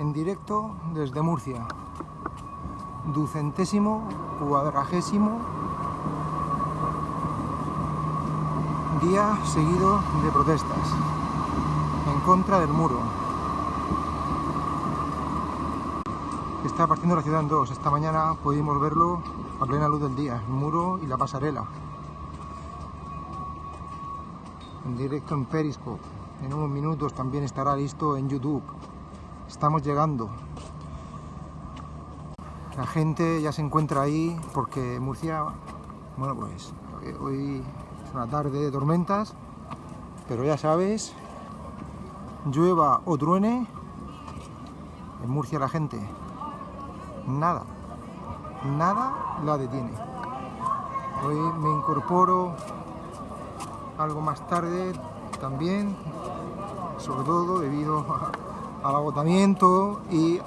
en directo desde Murcia. Ducentésimo, cuadragésimo día seguido de protestas en contra del muro. Está partiendo la ciudad en dos. Esta mañana pudimos verlo a plena luz del día, el muro y la pasarela. En directo en Periscope. En unos minutos también estará listo en YouTube. Estamos llegando. La gente ya se encuentra ahí porque Murcia, bueno pues hoy es una tarde de tormentas, pero ya sabes, llueva o truene, en Murcia la gente, nada, nada la detiene. Hoy me incorporo algo más tarde también, sobre todo debido al agotamiento y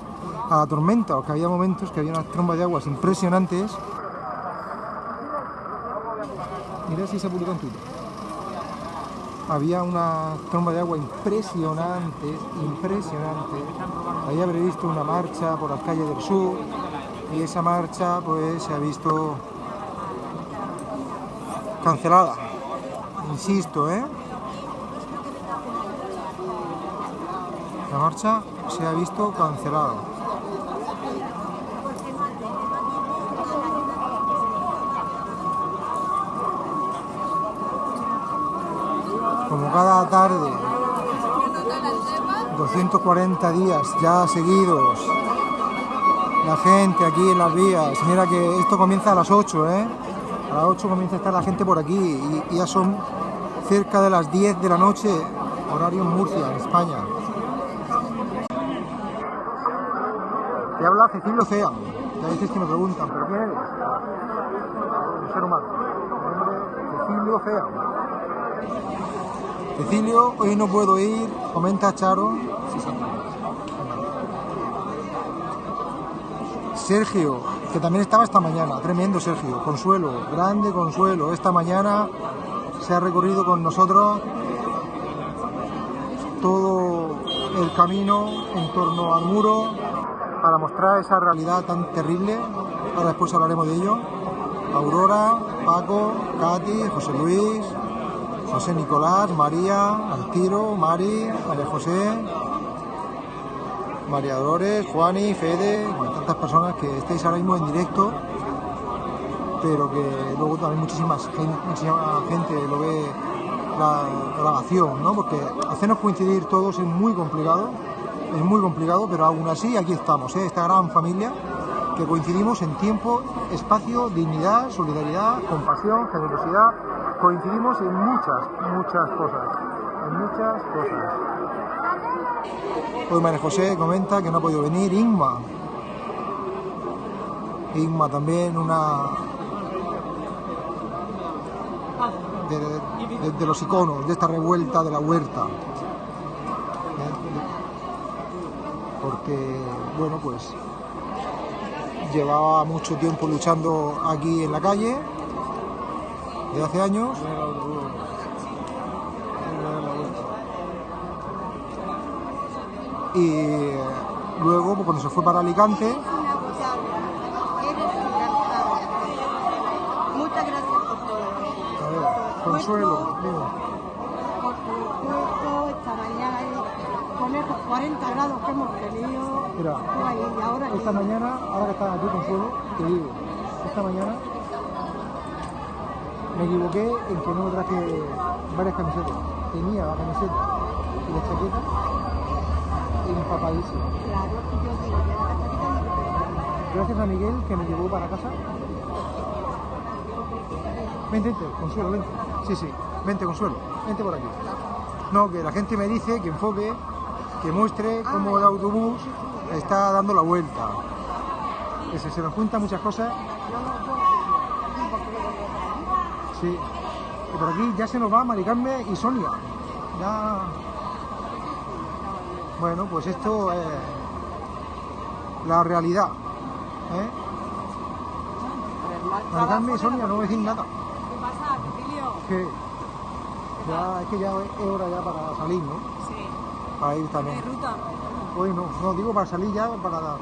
a la tormenta, porque había momentos que había unas trombas de aguas impresionantes. Mira si se publicó en Twitter. Había una tromba de agua impresionante, impresionante. Ahí habré visto una marcha por las calles del sur y esa marcha pues se ha visto cancelada. Insisto, ¿eh? Marcha se ha visto cancelada. Como cada tarde, 240 días ya seguidos, la gente aquí en las vías. Mira que esto comienza a las 8, ¿eh? A las 8 comienza a estar la gente por aquí y, y ya son cerca de las 10 de la noche, horario en Murcia, en España. Te habla Cecilio Cea. Ya veces que me preguntan, ¿pero quién eres? Un ser humano. Cecilio Cea. Cecilio, hoy no puedo ir, comenta Charo. Sergio, que también estaba esta mañana, tremendo Sergio, Consuelo, grande Consuelo, esta mañana se ha recorrido con nosotros todo el camino en torno al muro para mostrar esa realidad tan terrible. Ahora después hablaremos de ello. Aurora, Paco, Katy, José Luis, José Nicolás, María, Altiro, Mari, María José, María Dolores, Juani, Fede, bueno, tantas personas que estáis ahora mismo en directo, pero que luego también muchísimas gente, muchísima gente lo ve la grabación, ¿no? Porque hacernos coincidir todos es muy complicado, es muy complicado, pero aún así aquí estamos, ¿eh? esta gran familia que coincidimos en tiempo, espacio, dignidad, solidaridad, compasión, generosidad, coincidimos en muchas, muchas cosas, en muchas cosas. Hoy María José comenta que no ha podido venir, Inma. Inma también, una de, los iconos de esta revuelta de la huerta. ¿Eh? Porque, bueno, pues llevaba mucho tiempo luchando aquí en la calle, desde hace años. Y luego, pues, cuando se fue para Alicante. Muchas gracias por todo. a ver, Consuelo, digo, Mira, esta mañana, ahora que estás aquí, Consuelo, te digo, esta mañana me equivoqué en que no me traje varias camisetas. Tenía la camiseta y la chaqueta. Claro, y yo digo, ya la chaqueta no Gracias a Miguel que me llevó para casa. Vente, vente, Consuelo, vente. Sí, sí, vente, Consuelo, vente por aquí. No, que la gente me dice que enfoque, que muestre cómo el autobús está dando la vuelta. Se, nos juntan muchas cosas. Sí. Y por aquí ya se nos va Mari Carmen y Sonia. Ya. Bueno, pues esto es la realidad. ¿eh? Mari Carmen y Sonia no voy a decir nada. ¿Qué pasa, que ya es que ya es hora ya para salir, ¿no? Sí. para ir ¿Qué también. ruta? Hoy no, no digo para salir ya, para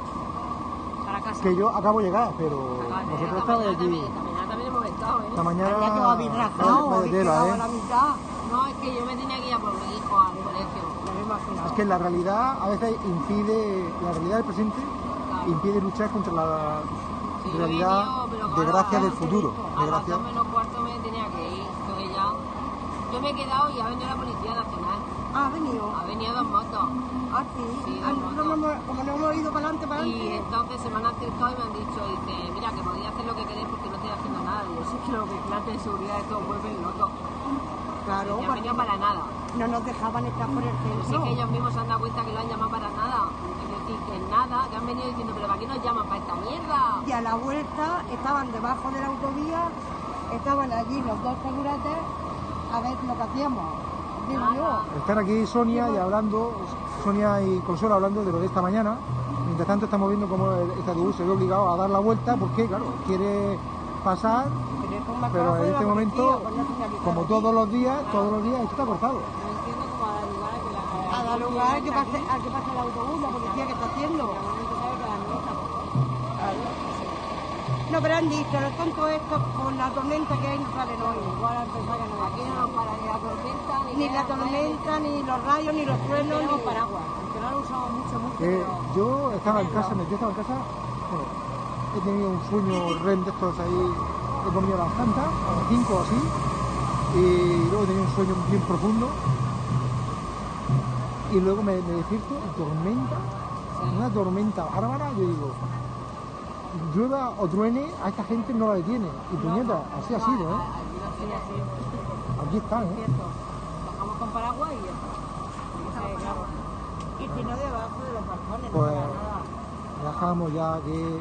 Para casa. que yo acabo de llegar, pero Ah, aquí. también- esta mañana también hemos estado, ¿eh? Esta mañana. Que os habéis quedado ¿eh? a la mitad. No, es que yo me tenía que ir a por mi hijo al colegio. Me. Es que la realidad a veces impide, la realidad del presente impide luchar contra la Sí, realidad venido, pero de claro, gracia a del futuro. A las menos cuarto me tenía que ir. Entonces ya. Yo me he quedado y ha venido la Policía Nacional. Ah, ha venido. Ha venido dos motos. Ah, sí. Sí, Ah, no como no hemos ido para adelante, para Y adelante. entonces se me han acercado y me han dicho, dice, mira, que podéis hacer lo que queréis porque no estoy haciendo nada. Y yo sí que lo que clase de seguridad de todos vuelven locos. Claro, Y han venido para nada. no nos dejaban estar por el Pero sí centro. que ellos mismos se han dado cuenta que lo han llamado para nada. Es decir, que nada, que han venido diciendo, pero ¿para qué nos llaman para esta mierda? Y a la vuelta estaban debajo de la autovía, estaban allí los dos segurates a ver lo que hacíamos. Estar aquí Sonia y hablando, Sonia y Consuelo hablando de lo de esta mañana. Mientras tanto estamos viendo cómo este autobús se ve obligado a dar la vuelta porque, claro, quiere pasar, Pero en este momento, como todos los días, todos los días, esto está cortado. A dar lugar a que pase el autobús, la policía que está haciendo. No, pero han dicho, los tontos estos con la tormenta que hay no salen hoy. Igual han pensado que no Aquí no para ni la tormenta, ni, Ni que la tormenta, ni los rayos, ni los truenos, ni paraguas, aunque no lo usamos mucho, mucho, Eh, pero... yo estaba en casa, yo estaba en casa, bueno, he tenido un sueño REM de estos ahí, he dormido a las tantas, a las 5 o así, y luego tenía un sueño bien profundo, y luego me, me despierto, y tormenta, una tormenta bárbara, yo digo, llueva o truene, a esta gente no la detiene, y puñeta, así ha sido, ¿eh? Sí, así, Aquí están, ¿eh? cierto. Bajamos con paraguas y ya está. Y si no debajo de los balcones, no Pues pasa nada. dejamos ya que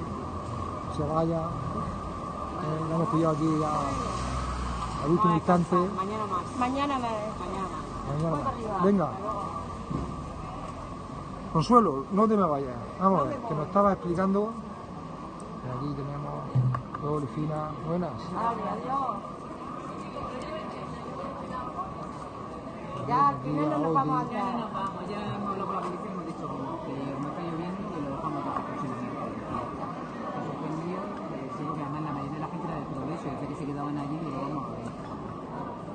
se vaya. Eh, la hemos pillado aquí ya al último instante. Mañana más. Mañana me... Mañana más. Mañana más. Venga. Consuelo, no te me vayas. Vamos a ver, que nos estaba explicando. Aquí tenemos Loli, Fina, buenas. Ya, al final no nos vamos a Ya nos vamos, ya hemos hablado con la policía y hemos dicho que no, que como está lloviendo, que lo dejamos para próximo miércoles. Está suspendido, eh, sí, porque además la mayoría de la gente era de progreso, y decía que se quedaban allí y lo vamos a ver.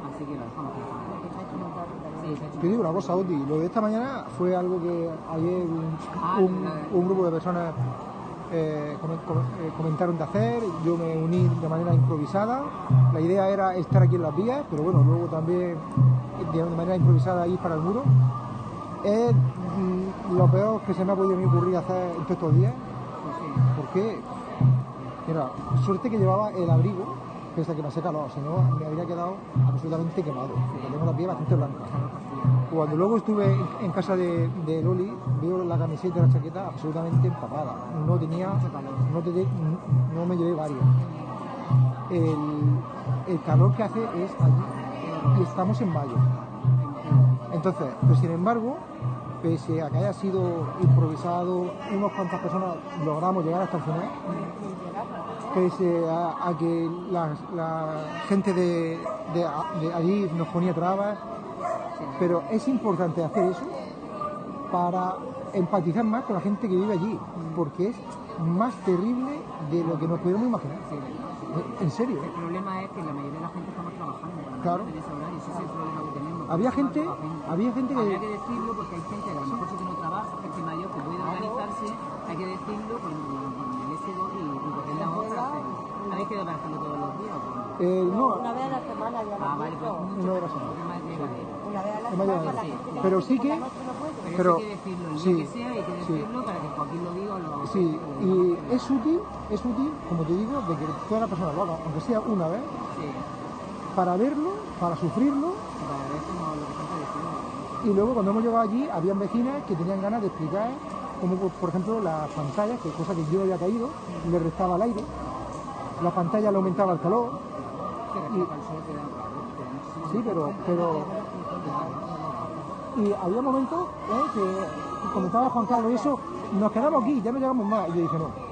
Así que lo dejamos para Te digo una cosa, Oti, lo de esta mañana fue algo que ayer un, Ah, un, la- un grupo de personas eh, eh, comentaron de hacer, yo me uní de manera improvisada. La idea era estar aquí en las vías, pero bueno, luego también de manera improvisada ir para el muro. Mm, lo peor que se me ha podido ocurrir hacer en todos estos días, porque, mira, suerte que llevaba el abrigo, pese a que me hace calor, si no me habría quedado absolutamente quemado, porque tengo la piel bastante blanca. Cuando luego estuve en, casa de, Loli, veo la camiseta y la chaqueta absolutamente empapada. No tenía, no, no me llevé varias. El, calor que hace es allí y estamos en mayo. Entonces, pues sin embargo, pese a que haya sido improvisado, unas cuantas personas logramos llegar hasta el final, pese a, que la, gente de allí nos ponía trabas, pero es importante hacer eso para empatizar más con la gente que vive allí, porque es más terrible de lo que nos podemos imaginar. En serio. El problema es que la mayoría de la gente estamos trabajando. la Claro. de ese horario, ese es el problema que tenemos. Había gente, trabajando. había gente Habría que... que decirlo porque hay gente que a lo mejor sí que no trabaja, gente mayor que puede organizarse, hay que decirlo con, con el S2 y, y coger la otra. ¿Habéis quedado hacerlo todos los días? eh, no, Una vez a la semana ya Ah, vale, pues Una vez a la semana Pero sí que-. Pero, sí, que sea sí. Sí, y es útil, es útil, como te digo, de que toda la persona lo haga, aunque sea una vez, Sí, para verlo, para sufrirlo, y luego cuando hemos llegado allí, habían vecinas que tenían ganas de explicar cómo, por, ejemplo, las pantallas, que cosa que yo había caído, le restaba el aire, la pantalla le aumentaba el calor, sí, pero, pero y había momentos ¿eh? que comentaba Juan Carlos y eso, nos quedamos aquí, ya no llegamos más, y yo dije no,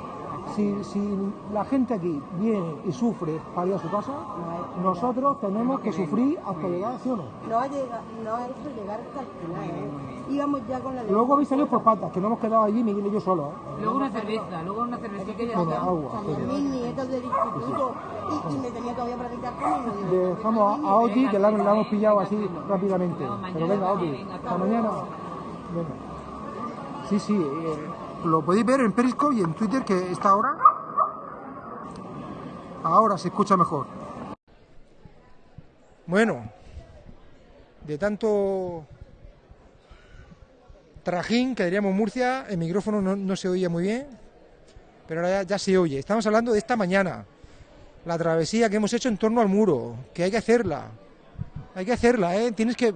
si, si la gente aquí viene y sufre para ir a su casa, nosotros tenemos que sufrir hasta llegar, ¿sí o no? No ha, llegado, no ha hecho llegar hasta el final. ¿eh? Íbamos ya con la Luego habéis salido por patas, que no hemos quedado allí Miguel y yo solos. ¿eh? Luego una cerveza, luego una cervecita y ya está. agua. Mis nietos del instituto y, y me tenía todavía para quitar. Digo, Dejamos a, a Oti, que la, la hemos pillado así rápidamente. Pero venga, Oti, hasta mañana. Venga. Sí, sí, eh, lo podéis ver en Periscope y en Twitter que está ahora. Ahora se escucha mejor. Bueno, de tanto trajín que diríamos Murcia, el micrófono no, no se oía muy bien, pero ahora ya, se oye. Estamos hablando de esta mañana la travesía que hemos hecho en torno al muro, que hay que hacerla. Hay que hacerla, ¿eh? Tienes que...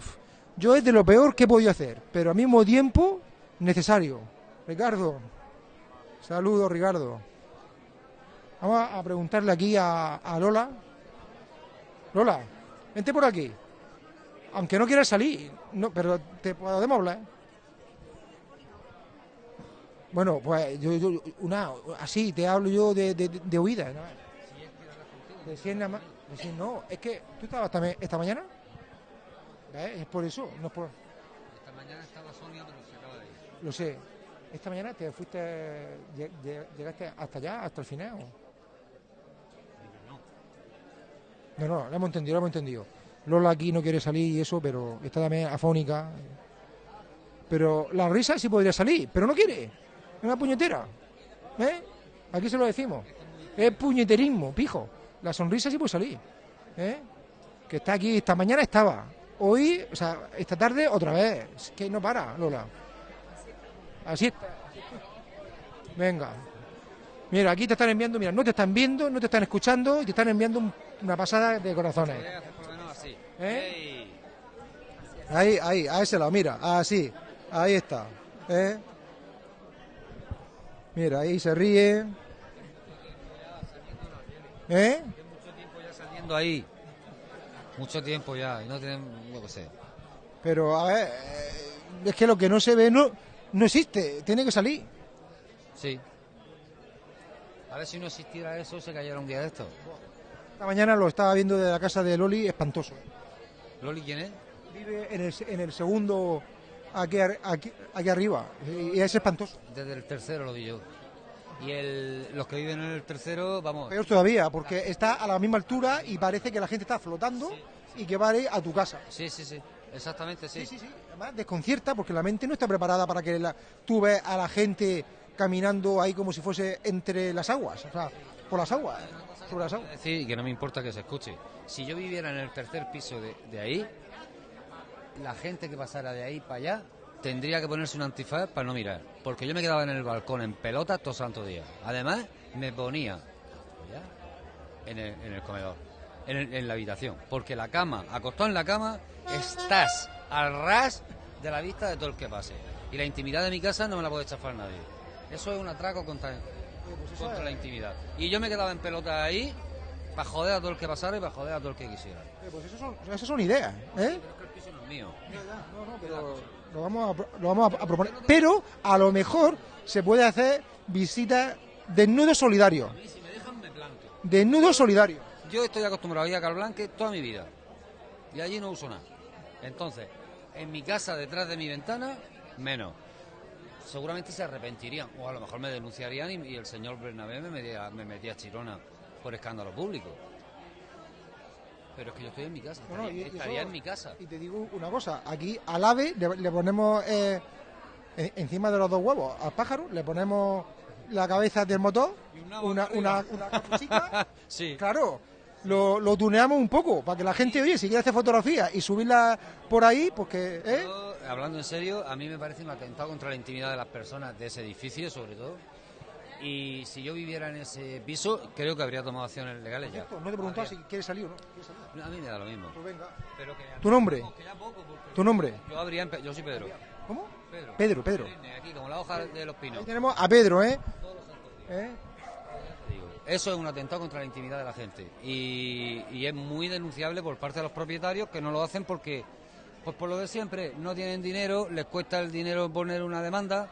Yo es de lo peor que he podido hacer, pero al mismo tiempo necesario. Ricardo. Saludos, Ricardo. Vamos a preguntarle aquí a, a Lola. Lola, vente por aquí. Aunque no quieras salir, no, pero te podemos hablar. Bueno, pues yo, yo- una, así te hablo yo de, de, de oídas, ¿no? Decir nada más, no, es que tú estabas también esta mañana. ¿Ves? Es por eso, no es por. Esta mañana estaba Sonia, pero se acaba de ir. Lo sé. Esta mañana te fuiste, lle- lle- llegaste hasta allá, hasta el final. No, no, lo hemos entendido, lo hemos entendido. Lola aquí no quiere salir y eso, pero está también afónica. Pero la risa sí podría salir, pero no quiere. Es una puñetera. ¿Eh? Aquí se lo decimos. Es puñeterismo, pijo. La sonrisa sí puede salir. ¿Eh? Que está aquí, esta mañana estaba. Hoy, o sea, esta tarde otra vez. Es que no para, Lola. Así está. Venga. Mira, aquí te están enviando, mira, no te están viendo, no te están escuchando y te están enviando un- una pasada de corazones. ¿Eh? Ahí, ahí, a ese lado, mira, así, ahí está. ¿eh? Mira, ahí se ríe. ¿Eh? Mucho tiempo ya saliendo ahí. Mucho tiempo ya. Y no yo qué sé. Pero, a ver, eh, es que lo que no se ve no, no existe, tiene que salir. Sí. A ver si no existiera eso, se cayera un día de esto. Esta mañana lo estaba viendo de la casa de Loli, espantoso. ¿Loli quién es? Vive en el, en el segundo, aquí, aquí, aquí arriba, y es espantoso. Desde el tercero lo vi yo. Y el, los que viven en el tercero, vamos. Peor todavía, porque está a la misma altura y parece que la gente está flotando y que va a ir a tu casa. Sí, sí, sí. Exactamente, sí. Sí, sí, sí. Además desconcierta porque la mente no está preparada para que la, tú ves a la gente caminando ahí como si fuese entre las aguas, o sea, por las aguas, sobre las aguas. decir y que no me importa que se escuche. Si yo viviera en el tercer piso de, de ahí, la gente que pasara de ahí para allá tendría que ponerse un antifaz para no mirar. Porque yo me quedaba en el balcón en pelota todo santo día. Además, me ponía ya, en, el, en el comedor, en, en la habitación. Porque la cama, acostado en la cama, estás al ras de la vista de todo el que pase. Y la intimidad de mi casa no me la puede chafar nadie. Eso es un atraco contra, contra la intimidad. Y yo me quedaba en pelota ahí para joder a todo el que pasara y para joder a todo el que quisiera. Eh, Pues eso son, esas son ideas, ¿eh? Pero es que el piso no es mío. Pero lo vamos, a, lo vamos a, a proponer. Pero a lo mejor se puede hacer visitas desnudo solidario. A mí si me dejan me planto. Desnudo solidario. Yo estoy acostumbrado a ir a Calblanque toda mi vida. Y allí no uso nada. Entonces, en mi casa, detrás de mi ventana, menos. Seguramente se arrepentirían. O a lo mejor me denunciarían y, y el señor Bernabé me metía, me metía chirona por escándalo público. Pero es que yo estoy en mi casa. Estaría y- y estaría eso- en mi casa. Y te digo una cosa, aquí al ave le, le ponemos eh, en- encima de los dos huevos al pájaro, le ponemos la cabeza del motor, Y una, una, una capuchita, Sí. claro, lo, lo tuneamos un poco para que la gente, oye, si quiere hacer fotografías y subirla por ahí, pues que... ¿eh? Yo, hablando en serio, a mí me parece un atentado contra la intimidad de las personas de ese edificio, sobre todo. Y si yo viviera en ese piso, creo que habría tomado acciones legales ya. No te he preguntado si quieres salir o no. ¿Quieres salir? A mí me da lo mismo. Pues venga. Pero que ¿Tu nombre? que ya poco, porque ¿Tu nombre? Yo habría yo soy Pedro. ¿Cómo? Pedro. Pedro, Pedro. Aquí, como la hoja de los pinos. Ahí tenemos a Pedro, ¿eh? ¿Eh? Eso es un atentado contra la intimidad de la gente. Y, es muy denunciable por parte de los propietarios que no lo hacen porque, pues por lo de siempre, no tienen dinero, les cuesta el dinero poner una demanda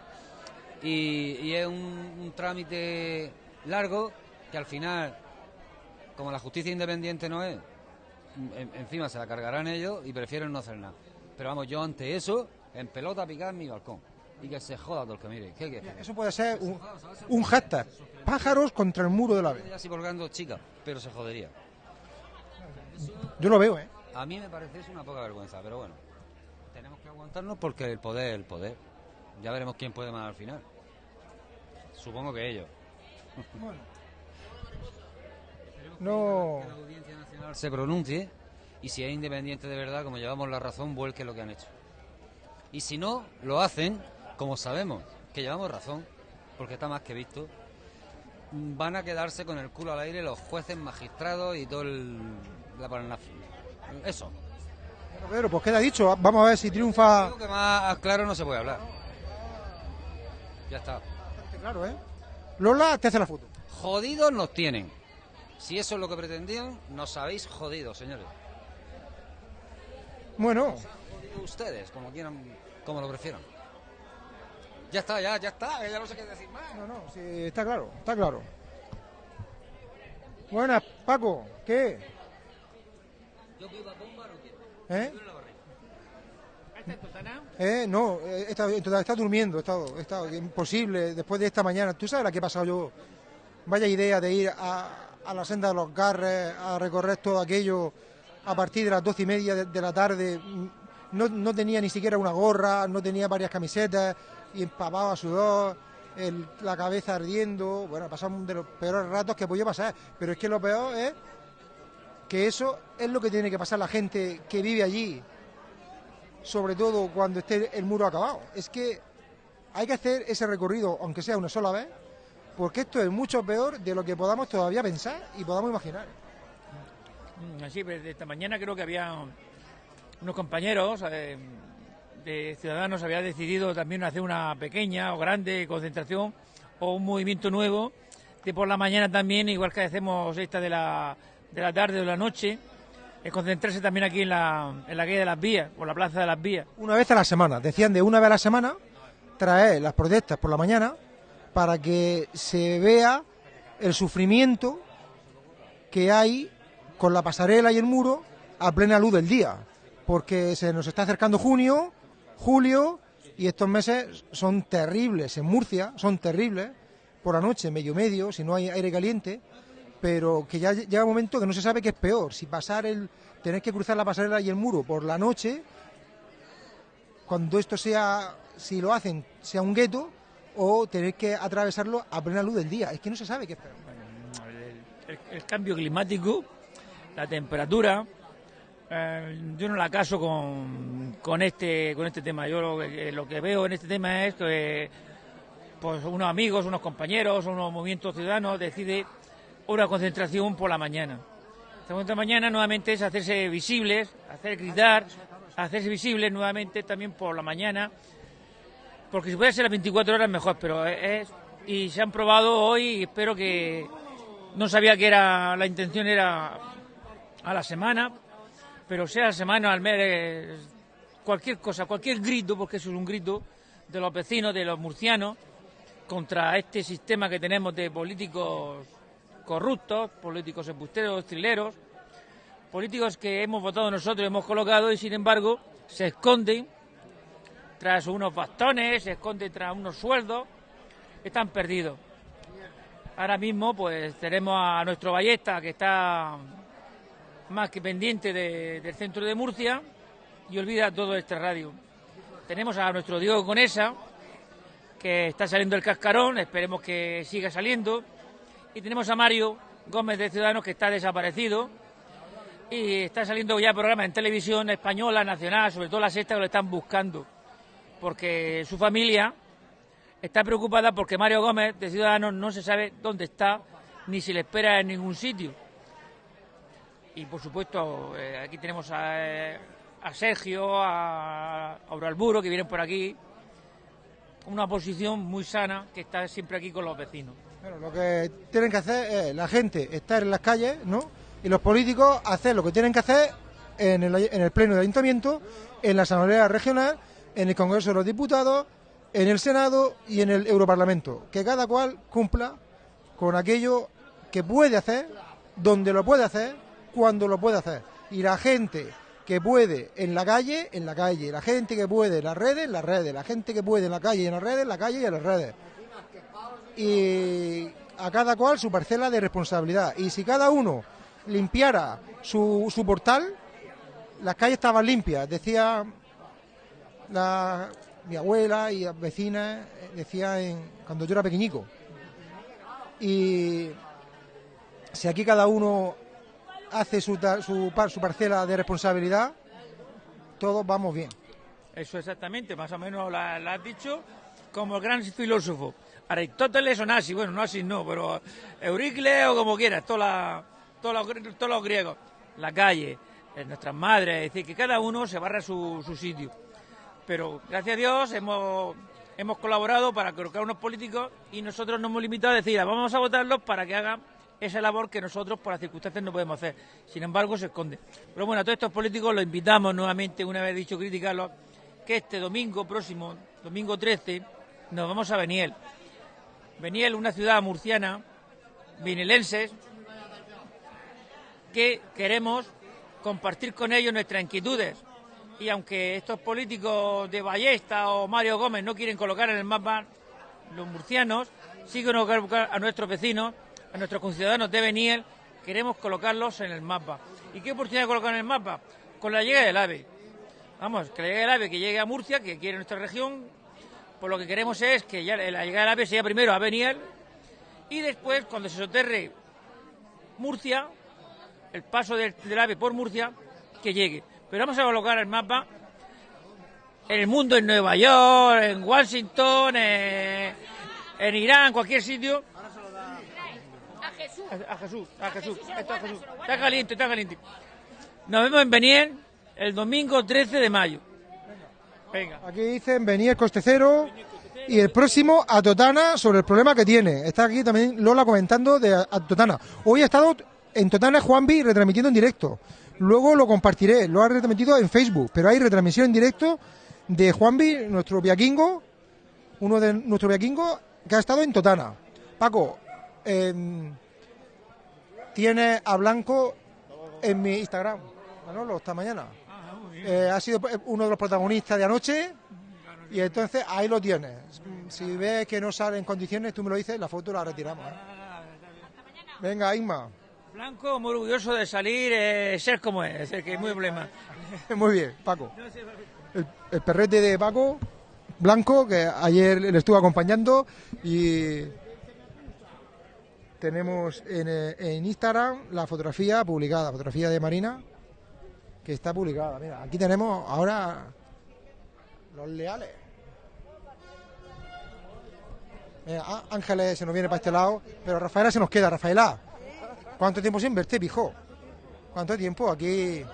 y, es un, trámite largo que al final, como la justicia independiente no es, en- encima se la cargarán ellos y prefieren no hacer nada. Pero vamos, yo ante eso, en pelota picar en mi balcón. Y que se joda todo el que mire. ¿Qué quieres? Eso puede ser un, un hashtag. Pájaros contra el muro de la vez. Así colgando chicas, pero se jodería. Yo lo veo, ¿eh? A mí me parece eso una poca vergüenza, pero bueno. Tenemos que aguantarnos porque el poder es el poder. Ya veremos quién puede más al final. Supongo que ellos. No. Que la Audiencia Nacional se pronuncie y si es independiente de verdad, como llevamos la razón, vuelque lo que han hecho. Y si no, lo hacen, como sabemos que llevamos razón, porque está más que visto, van a quedarse con el culo al aire los jueces, magistrados y todo el, la. Eso. Pedro, pues queda dicho. Vamos a ver si triunfa. Creo que más claro no se puede hablar. Ya está. Claro, ¿eh? Lola, te hace la foto. Jodidos nos tienen. Si eso es lo que pretendían, nos habéis jodido, señores. Bueno, Jodido ustedes, como quieran, como lo prefieran. Ya está, ya, ya está, que ya no sé qué decir más. no, no, sí, está claro, está claro. Buenas, Paco, ¿qué? Yo viva bomba no quiero. ¿Eh? Eh, no, eh, está, está, está durmiendo, está, está imposible después de esta mañana. ¿Tú sabes la que he pasado yo? Vaya idea de ir a, a la senda de los garres, a recorrer todo aquello a partir de las doce y media de, de la tarde. No, no tenía ni siquiera una gorra, no tenía varias camisetas y empapado a sudor, la cabeza ardiendo. Bueno, pasamos de los peores ratos que podía pasar. Pero es que lo peor es que eso es lo que tiene que pasar la gente que vive allí, sobre todo cuando esté el muro acabado. Es que hay que hacer ese recorrido, aunque sea una sola vez, porque esto es mucho peor de lo que podamos todavía pensar y podamos imaginar. Mm, Así, pues, de esta mañana creo que había unos compañeros eh, de Ciudadanos había decidido también hacer una pequeña o grande concentración o un movimiento nuevo de por la mañana también, igual que hacemos esta de la, de la tarde o de la noche, es concentrarse también aquí en la, en la calle de las vías, por la plaza de las vías. Una vez a la semana, decían de una vez a la semana, traer las protestas por la mañana para que se vea el sufrimiento que hay con la pasarela y el muro a plena luz del día, porque se nos está acercando junio, julio y estos meses son terribles en Murcia, son terribles por la noche, medio medio, si no hay aire caliente, pero que ya llega un momento que no se sabe qué es peor, si pasar el tener que cruzar la pasarela y el muro por la noche cuando esto sea, si lo hacen, sea un gueto o tener que atravesarlo a plena luz del día. Es que no se sabe qué es peor. el, el- cambio climático, la temperatura. Eh, yo no la caso con, este con este tema. Yo lo que, lo que veo en este tema es que pues unos amigos, unos compañeros, unos movimientos ciudadanos decide una concentración por la mañana. Esta mañana nuevamente es hacerse visibles, hacer gritar, hacerse visibles nuevamente también por la mañana porque si puede ser las 24 horas mejor, pero es y se han probado hoy y espero que no sabía que era la intención era a la semana, pero sea semana al mes cualquier cosa, cualquier grito, porque eso es un grito de los vecinos, de los murcianos contra este sistema que tenemos de políticos corruptos, políticos embusteros, trileros, políticos que hemos votado nosotros, hemos colocado y sin embargo se esconden tras unos bastones, se esconden tras unos sueldos, están perdidos. Ahora mismo pues tenemos a nuestro ballesta que está más que pendiente de- del centro de Murcia y olvida todo este radio. Tenemos a nuestro Diego Conesa que está saliendo del cascarón, esperemos que siga saliendo. Y tenemos a Mario Gómez de Ciudadanos que está desaparecido y está saliendo ya programas en televisión española, nacional, sobre todo la sexta que lo están buscando porque su familia está preocupada porque Mario Gómez de Ciudadanos no se sabe dónde está ni se le espera en ningún sitio. Y por supuesto, eh, aquí tenemos a, eh, Sergio, a, a Uralburo, que vienen por aquí. Una posición muy sana que está siempre aquí con los vecinos. Bueno, lo que tienen que hacer es la gente estar en las calles, ¿no? Y los políticos hacer lo que tienen que hacer en el Pleno de Ayuntamiento, en la Asamblea Regional, en el Congreso de los Diputados, en el Senado y en el Europarlamento. Que cada cual cumpla con aquello que puede hacer, donde lo puede hacer, cuando lo puede hacer. Y la gente que puede en la calle, en la calle. La gente que puede en las redes, en las redes. La gente que puede en la calle, en las redes, en la calle y en las redes. Y a cada cual su parcela de responsabilidad. Y si cada uno limpiara su, su portal, las calles estaban limpias. Decía la, mi abuela y las vecinas, eh, decía en, cuando yo era pequeñico. Y si aquí cada uno hace su, su, su parcela de responsabilidad, todos vamos bien. Eso exactamente, más o menos la has dicho como el gran filósofo. Aristóteles o Nasi, bueno, Nasi no, pero Euricles o como quieras, todos los griegos. La calle, eh, nuestras madres, es decir, que cada uno se barra su, su sitio. Pero gracias a Dios hemos, hemos colaborado para colocar unos políticos y nosotros nos hemos limitado a decir, "Ah, vamos a votarlos para que hagan esa labor que nosotros por las circunstancias no podemos hacer. Sin embargo, se esconde. Pero bueno, a todos estos políticos los invitamos nuevamente, una vez dicho criticarlos, que este domingo próximo, domingo 13, nos vamos a Beniel. Beniel, una ciudad murciana, vinelenses, que queremos compartir con ellos nuestras inquietudes. Y aunque estos políticos de Ballesta o Mario Gómez no quieren colocar en el mapa los murcianos, sí que nos a nuestros vecinos, a nuestros conciudadanos de Beniel, queremos colocarlos en el mapa. ¿Y qué oportunidad de colocar en el mapa? Con la llegada del AVE. Vamos, que la llegada del AVE que llegue a Murcia, que quiere nuestra región, pues lo que queremos es que la llegada del AVE sea primero a Beniel y después, cuando se soterre Murcia, el paso del, AVE por Murcia, que llegue. Pero vamos a colocar el mapa en el mundo, en Nueva York, en Washington, eh, en Irán, cualquier sitio. A Jesús, a Jesús, a Jesús. Esto a Jesús. Está caliente, está caliente. Nos vemos en Beniel el domingo 13 de mayo. Venga. Aquí dicen venía el coste cero y el próximo a Totana sobre el problema que tiene. Está aquí también Lola comentando de a Totana. Hoy ha estado en Totana Juanvi retransmitiendo en directo. Luego lo compartiré, lo ha retransmitido en Facebook, pero hay retransmisión en directo de Juanvi, nuestro viaquingo, uno de nuestros viaquingos que ha estado en Totana. Paco, em, tiene a Blanco en mi Instagram, Manolo, esta mañana. Eh, ha sido eh, uno de los protagonistas de anoche y entonces ahí lo tienes. Si ves que no sale en condiciones, tú me lo dices, la foto la retiramos. ¿eh? Venga, Isma. Blanco, muy orgulloso de salir, eh, ser como es, es que muy problema. Muy bien, Paco. El, el perrete de Paco, Blanco, que ayer le estuvo acompañando y tenemos en, eh, en Instagram la fotografía publicada, fotografía de Marina, que está publicada. Mira, aquí tenemos ahora los leales. Mira, Ángeles se nos viene para este lado, pero Rafaela se nos queda. Rafaela, ¿cuánto tiempo sin verte, pijo? ¿Cuánto tiempo aquí?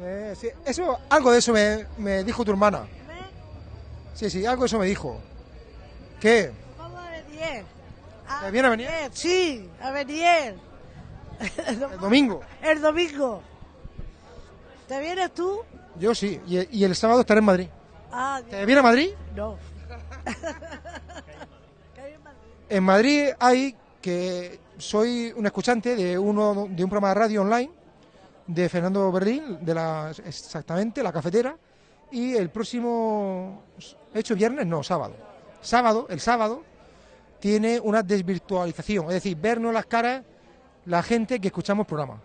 Eh, sí, eso, algo de eso me, me dijo tu hermana. Sí, sí, algo de eso me dijo. ¿Qué? ¿Cómo a venir? ¿Te viene a venir? Sí, a venir. El domingo. El domingo. ¿Te vienes tú? Yo sí, y, y el sábado estaré en Madrid. Ah, ¿Te viene a Madrid? no. En Madrid hay que soy un escuchante de uno de un programa de radio online de Fernando Berlín, de la exactamente la cafetera, y el próximo he hecho viernes, no, sábado. Sábado, el sábado tiene una desvirtualización, es decir, vernos las caras la gente que escuchamos programa.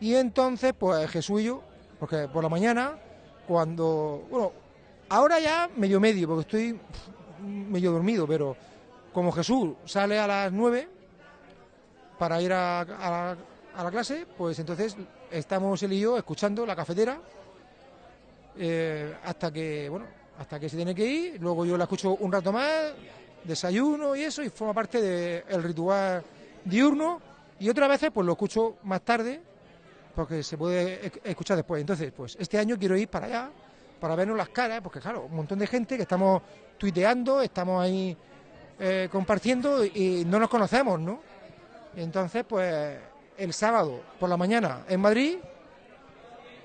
Y entonces, pues Jesús y yo, porque por la mañana, cuando, bueno, ahora ya medio medio, porque estoy medio dormido, pero como Jesús sale a las 9 para ir a, a la, a la clase, pues entonces estamos él y yo escuchando la cafetera eh, hasta que, bueno, hasta que se tiene que ir, luego yo la escucho un rato más, desayuno y eso, y forma parte del ritual diurno, y otras veces pues lo escucho más tarde, porque se puede esc- escuchar después. Entonces, pues este año quiero ir para allá, para vernos las caras, porque claro, un montón de gente que estamos tuiteando, estamos ahí eh, compartiendo y, no nos conocemos, ¿no? Entonces, pues el sábado por la mañana en Madrid,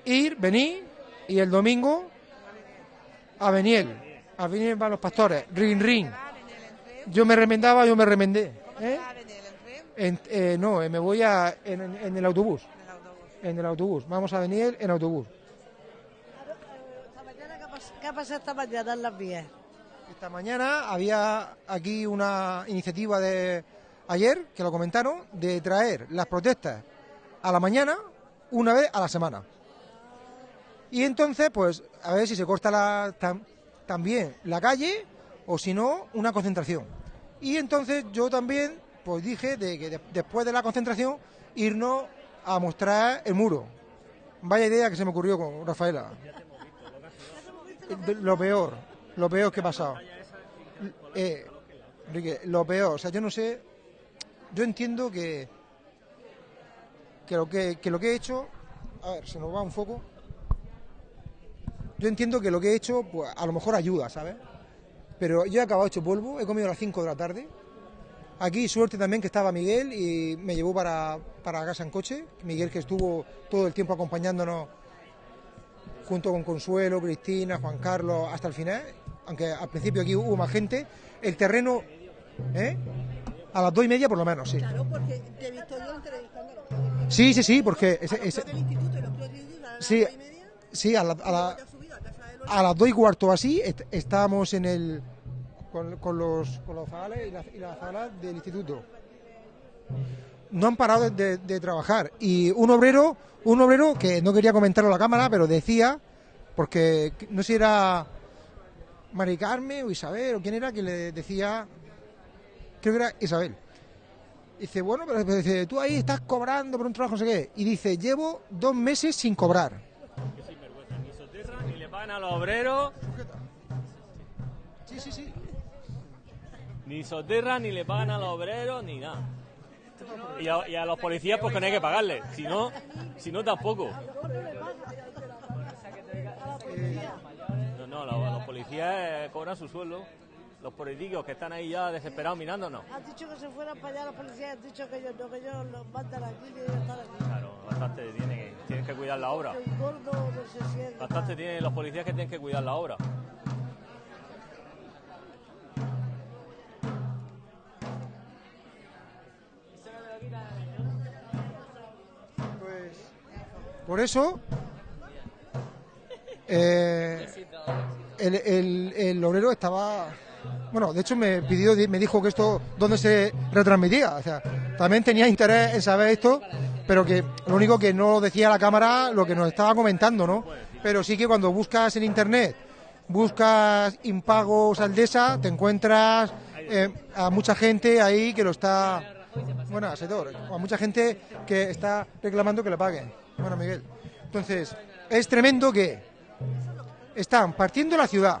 ir, venir, y el domingo a Beniel, a Beniel van los pastores, rin, rin. Yo me remendaba, yo me remendé. ¿Eh? En- eh, no, eh, me voy a, en, en- en el autobús. En el autobús. Vamos a venir en autobús. Esta mañana, ¿qué ha pas- ¿Qué ha pasado esta mañana en las vías? Esta mañana había aquí una iniciativa de ayer, que lo comentaron, de traer las protestas a la mañana una vez a la semana. Y entonces, pues, a ver si se corta la, tam- también la calle o si no, una concentración. Y entonces yo también, pues dije de que de- después de la concentración, irnos a mostrar el muro. Vaya idea que se me ocurrió con Rafaela. De- Lo peor, lo peor que ha pasado. Eh, Enrique, lo peor, o sea, yo no sé, yo entiendo que, que, lo que, que lo que he hecho, a ver, se nos va un foco. Yo entiendo que lo que he hecho, pues a lo mejor ayuda, ¿sabes? Pero yo he acabado hecho polvo, he comido a las 5 de la tarde. Aquí suerte también que estaba Miguel y me llevó para, para casa en coche. Miguel que estuvo todo el tiempo acompañándonos junto con Consuelo, Cristina, Juan Carlos, hasta el final, aunque al principio aquí hubo más gente, el terreno, ¿eh? A las dos y media por lo menos, sí. Claro, porque te he visto yo entrevistando a los periodistas Sí, sí, sí, porque ese- ese- del instituto y los periodistas a las Sí, dos y media. sí, a, la- la- a las dos y cuarto así est- estábamos en el con, los con los zagales y las y las zagalas del instituto. No han parado de, trabajar y un obrero, un obrero que no quería comentarlo a la cámara, pero decía porque no sé si era Mari Carmen o Isabel o quién era que le decía creo que era Isabel. Dice, bueno, pero pero dice, tú ahí estás cobrando por un trabajo, no sé qué. Y dice, llevo dos meses sin cobrar. Ni soterra, ni le pagan a los obreros, Sí, sí, sí. ni soterra, ni le pagan a los obreros, ni nada. Y a, y a los policías pues que no hay que pagarles, si no, si no tampoco. No, no, los, los policías eh, cobran su sueldo. Los políticos que están ahí ya desesperados mirándonos. Has dicho que se fueran para allá los policías, has dicho que ellos no, que ellos los mandan aquí, que ellos están aquí. Claro, bastante tienen, que- tienen que cuidar la obra. Soy gordo, no sé si es... Bastante tienen los policías que tienen que cuidar la obra. Por eso, eh, el, el- el obrero estaba. Bueno, de hecho me pidió, me dijo que esto, ¿dónde se retransmitía? O sea, también tenía interés en saber esto, pero que lo único que no decía la cámara lo que nos estaba comentando, ¿no? Pero sí que cuando buscas en internet, buscas impagos Aldesa, te encuentras eh, a mucha gente ahí que lo está. Bueno, a mucha gente que está reclamando que le paguen. Bueno, Miguel. Entonces, es tremendo que están partiendo la ciudad.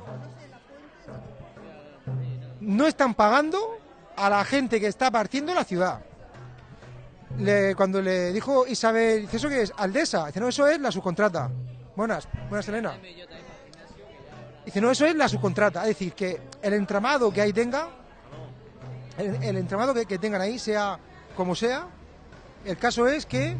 No están pagando a la gente que está partiendo la ciudad. Le- cuando le dijo Isabel, dice, ¿eso qué es? Aldesa. Dice, no, eso es la subcontrata. Buenas, buenas, Elena. Dice, no, eso es la subcontrata. Es decir, que el entramado que ahí tenga, el, el entramado que, que tengan ahí, sea como sea, el caso es que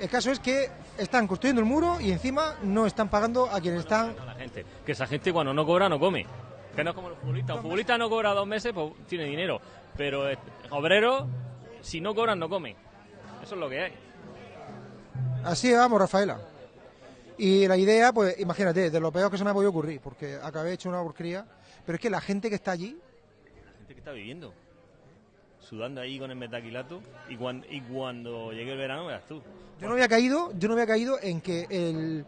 el caso es que están construyendo el muro y encima no están pagando a quienes están. a la gente. Que esa gente cuando no cobra no come. Que no es como los futbolistas. Un futbolista no cobra dos meses, pues tiene dinero. Pero eh, obreros, si no cobran, no comen. Eso es lo que hay. Así vamos, Rafaela. Y la idea, pues imagínate, de lo peor que se me ha podido ocurrir, porque acabé hecho una porquería. Pero es que la gente que está allí, La gente que está viviendo. Sudando ahí con el metaquilato. Y, cuan- y cuando llegue el verano, verás tú. yo no había caído, yo no había caído en que el,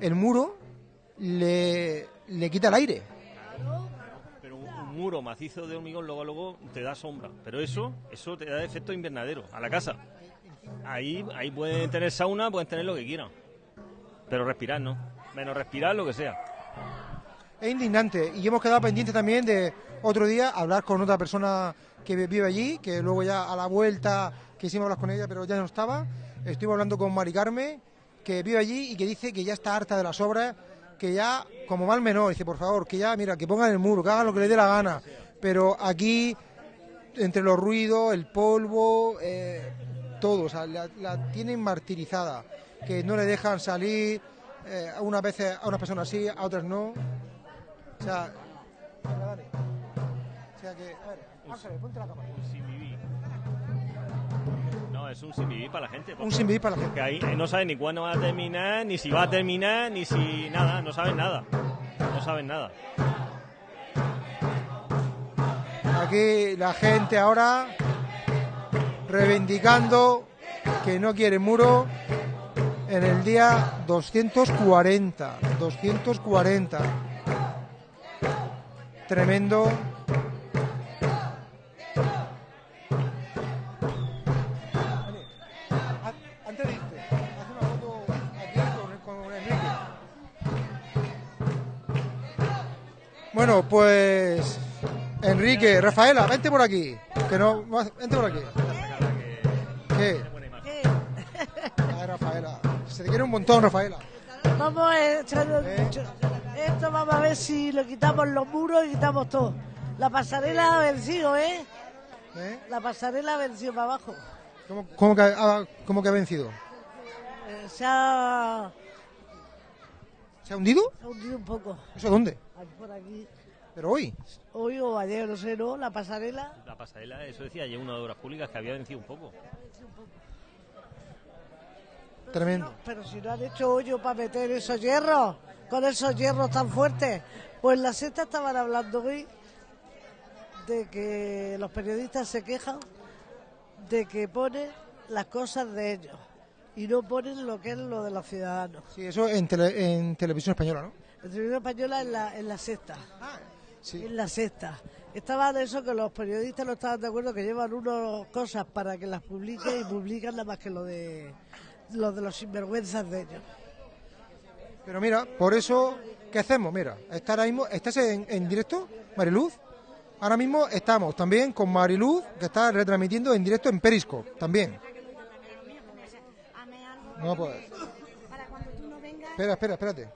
el muro le, le quita el aire. Muro macizo de hormigón luego luego te da sombra. Pero eso, eso te da efecto invernadero a la casa. Ahí, ahí pueden tener sauna, pueden tener lo que quieran. Pero respirar no. Menos respirar lo que sea. Es indignante. Y hemos quedado pendientes también de otro día hablar con otra persona que vi- vive allí, que luego ya a la vuelta quisimos hablar con ella, pero ya no estaba. Estuve hablando con Mari Carmen, que vive allí y que dice que ya está harta de las obras, que ya, como mal menor, dice, por favor, que ya, mira, que pongan el muro, que hagan lo que les dé la gana. Pero aquí, entre los ruidos, el polvo, eh, todo, o sea, la, la tienen martirizada, que no le dejan salir, eh, a unas veces a unas personas sí, a otras no. O sea, O sea que, a ver, Ángeles, ponte la cámara. Es un sin vivir para la gente. Un vivir para la gente. Que ahí no saben ni cuándo va a terminar, ni si va a terminar, ni si nada, no saben nada. No saben nada. Aquí la gente ahora reivindicando que no quiere muro en el día 240. 240. Tremendo. Pues Enrique, Rafaela, vente por aquí. Que no, vente por aquí. ¿Qué? Ay, Rafaela. Se te quiere un montón, Rafaela. Vamos a echar ¿Eh? esto, vamos a ver si lo quitamos los muros y quitamos todo. La pasarela ha vencido, ¿eh? ¿Eh? La pasarela ha vencido para abajo. ¿Cómo, cómo que, ha, cómo que ha vencido? Eh, se, ha, ¿Se ha hundido? se ha hundido un poco. ¿Eso dónde? Por aquí. Pero hoy. Hoy o ayer, no sé, ¿no? La pasarela. La pasarela, eso decía ayer una de obras públicas que había vencido un poco. Tremendo. Pero si no han hecho hoyo para meter esos hierros, con esos hierros tan fuertes. Pues la sexta estaban hablando hoy de que los periodistas se quejan de que ponen las cosas de ellos y no ponen lo que es lo de los ciudadanos. Sí, eso en, tele- en televisión española, ¿no? La televisión española en la, en la sexta. Sí. En la sexta. Estaban eso que los periodistas no estaban de acuerdo que llevan unas cosas para que las publiquen y publican nada más que lo de lo de los sinvergüenzas de ellos. Pero mira, por eso, ¿qué hacemos? Mira, está ahora mismo, ¿estás en, en directo, Mariluz? Ahora mismo estamos también con Mariluz, que está retransmitiendo en directo en Periscope, también. No, pues, espera, espera, espérate.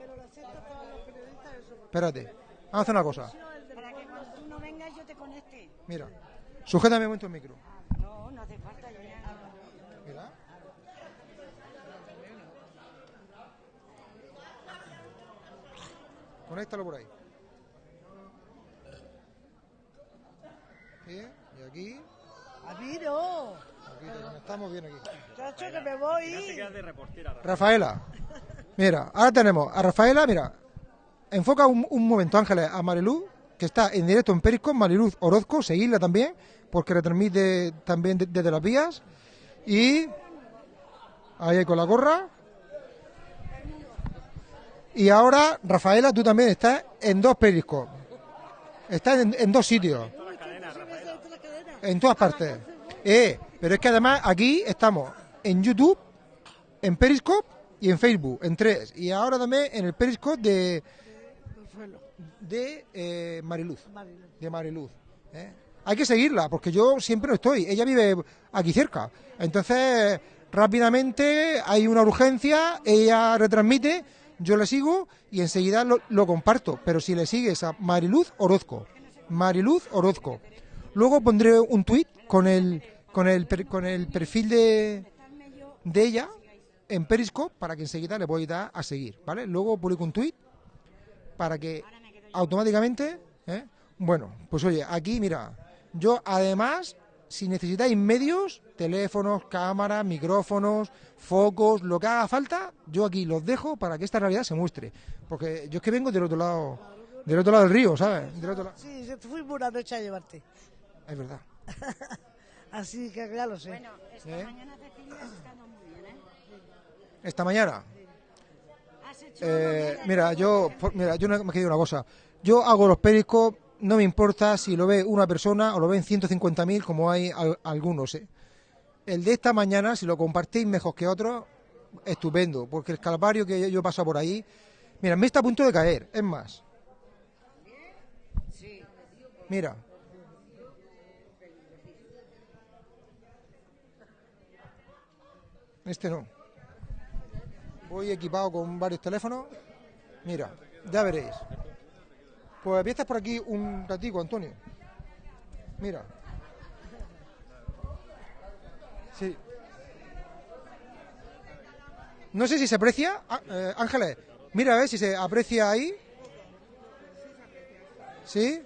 Espérate, vamos a hacer una cosa. para que cuando tú no vengas yo te conecte. Mira, sujétame un momento el micro. No, no hace falta. Yo ya... Mira. Conéctalo por ahí. Bien, y aquí, A mí no. aquí te conectamos bien aquí. Chacho, que me voy. Rafaela, mira, ahora tenemos a Rafaela, mira, enfoca un, un momento, Ángeles, a Mariluz, que está en directo en Periscope, Mariluz Orozco, seguidla también, porque retransmite también de- desde las vías. Y ahí con la gorra. Y ahora, Rafaela, tú también estás en dos Periscope. Estás en, en dos sitios. En todas partes. Eh, pero es que además aquí estamos en YouTube, en Periscope y en Facebook, en tres. Y ahora también en el Periscope de, de eh, Mariluz. De Mariluz. ¿eh? Hay que seguirla, porque yo siempre no estoy. Ella vive aquí cerca. Entonces, rápidamente hay una urgencia, ella retransmite, yo le sigo y enseguida lo, lo comparto. Pero si le sigues a Mariluz Orozco, Mariluz Orozco. Luego pondré un tuit con el, con el, con el perfil de, de ella en Periscope para que enseguida le voy a dar a seguir, ¿vale? Luego publico un tuit para que automáticamente, ¿eh? bueno, pues oye, aquí mira, yo además, si necesitáis medios, teléfonos, cámaras, micrófonos, focos, lo que haga falta, yo aquí los dejo para que esta realidad se muestre, porque yo es que vengo del otro lado, del otro lado del río, ¿sabes? Del otro lado. Sí, yo fuimos una noche a llevarte. Es verdad. Así que ya lo sé. Bueno, esta ¿Eh? mañana Cecilia ha estado muy bien, ¿eh? Esta mañana, Has hecho Eh, unos mira, yo, por- mira, yo no- me quiero una cosa. Yo hago los periscopes, no me importa si lo ve una persona o lo ven 150.000 como hay al- algunos. ¿eh? El de esta mañana, si lo compartís mejor que otros, estupendo, porque el calvario que yo paso por ahí, mira, me está a punto de caer, es más. Mira. Este no. Voy equipado con varios teléfonos. Mira, ya veréis. Pues voy a estar por aquí un ratico, Antonio. Mira. Sí. No sé si se aprecia. Ah, eh, Ángeles, mira a ver si se aprecia ahí. ¿Sí?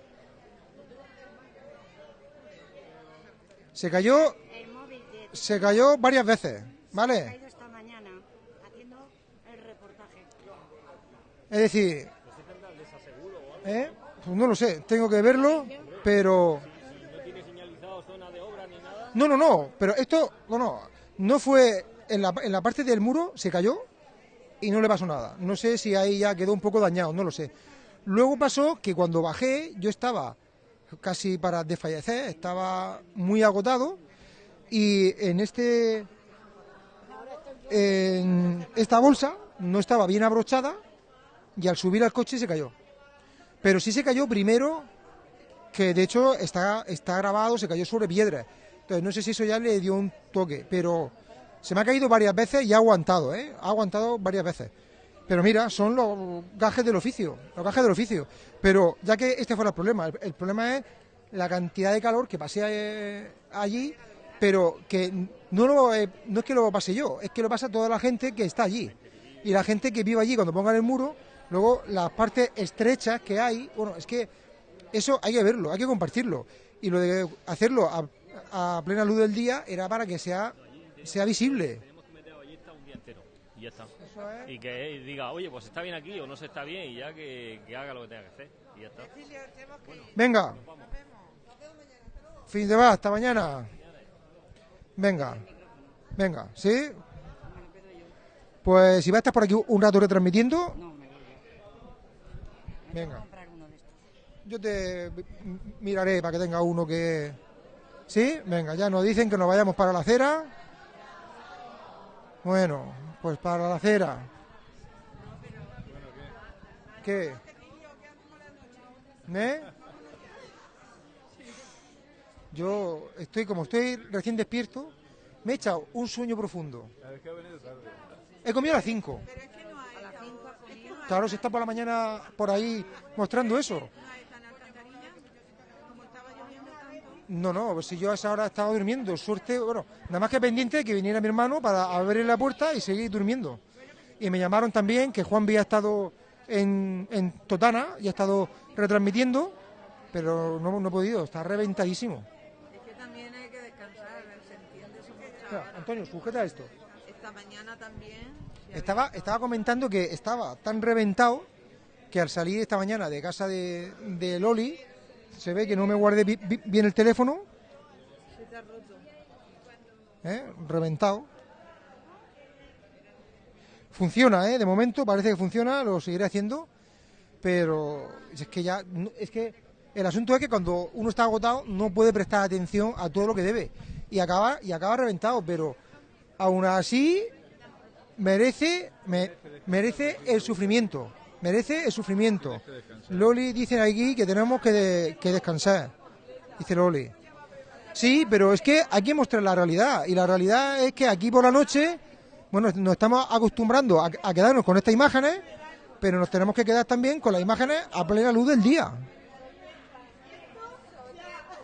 Se cayó, se cayó varias veces, ¿vale? caído esta mañana haciendo el reportaje. Es decir, ¿eh? Pues no lo sé, tengo que verlo, pero... No. No, no, no, pero esto, no, no, no fue en la, en la parte del muro, se cayó y no le pasó nada. No sé si ahí ya quedó un poco dañado, no lo sé. Luego pasó que cuando bajé yo estaba casi para desfallecer, estaba muy agotado y en este en esta bolsa no estaba bien abrochada y al subir al coche se cayó. Pero sí se cayó primero que de hecho está, está grabado, se cayó sobre piedra. Entonces no sé si eso ya le dio un toque, pero se me ha caído varias veces y ha aguantado, ¿eh? Ha aguantado varias veces. Pero mira, son los gajes del oficio, los gajes del oficio. Pero ya que este fuera el problema, el, problema es la cantidad de calor que pasé eh, allí, pero que no, lo, eh, no es que lo pase yo, es que lo pasa toda la gente que está allí. Y la gente que vive allí, cuando pongan el muro, luego las partes estrechas que hay, bueno, es que eso hay que verlo, hay que compartirlo. Y lo de hacerlo a, a plena luz del día era para que sea, sea visible. Y ya está. Y que diga, oye, pues está bien aquí o no se está bien y ya que, que haga lo que tenga que hacer. Y ya está. Venga. Fin de va, hasta mañana. Venga. Venga, ¿sí? Pues si va a estar por aquí un rato retransmitiendo. Venga. Yo te miraré para que tenga uno que. ¿Sí? Venga, ya nos dicen que nos vayamos para la acera. Bueno, pues para la acera. ¿Qué? ¿Eh? Yo estoy como estoy recién despierto, me he echado un sueño profundo. He comido a las 5. Claro, se está por la mañana por ahí mostrando eso. No, no, pues si yo a esa hora estaba durmiendo, suerte, bueno, nada más que pendiente de que viniera mi hermano para abrir la puerta y seguir durmiendo. Y me llamaron también que Juan ha estado en, en Totana y ha estado retransmitiendo, pero no, no he podido, está reventadísimo. Es que también hay que descansar, ¿se entiende? Horas. Antonio, sujeta esto. Esta mañana también. Estaba, estaba comentando que estaba tan reventado que al salir esta mañana de casa de, Loli, se ve que no me guardé bi- bi- bien el teléfono, se te ha roto. ¿eh? reventado. Funciona, ¿eh? de momento parece que funciona, lo seguiré haciendo, pero es que ya, es que el asunto es que cuando uno está agotado no puede prestar atención a todo lo que debe y acaba y acaba reventado, pero aún así merece me- merece el sufrimiento, merece el sufrimiento. Loli dice aquí que tenemos que, que descansar, dice Loli. Sí, pero es que hay que mostrar la realidad. Y la realidad es que aquí por la noche, bueno, nos estamos acostumbrando a, a quedarnos con estas imágenes, pero nos tenemos que quedar también con las imágenes a plena luz del día.